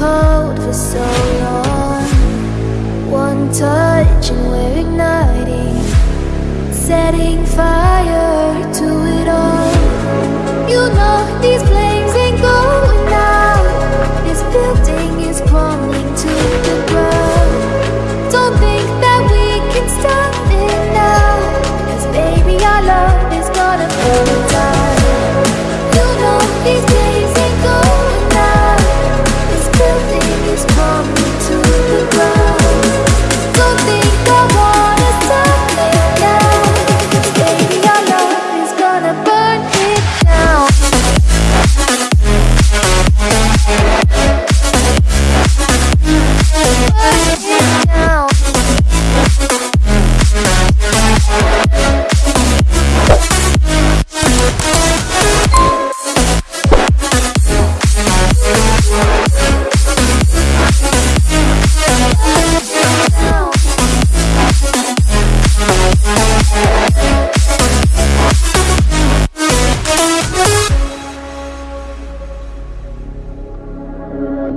cold for so long. One touch and we're igniting Setting fire.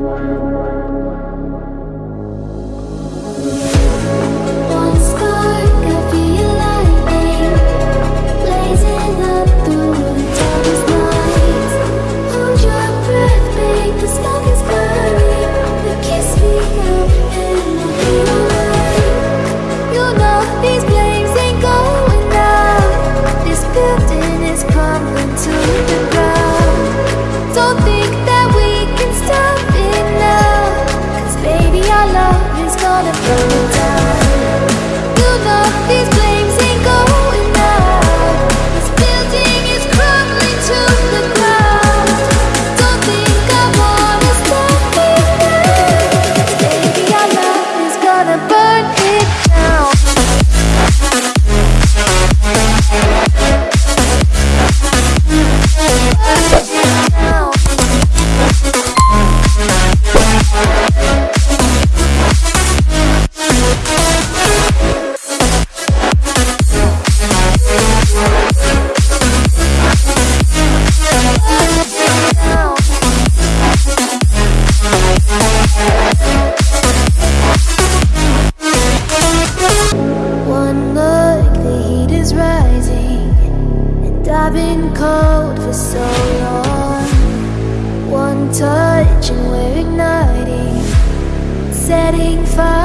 Thank. wanna go I've been cold for so long. One touch and we're igniting Setting fire.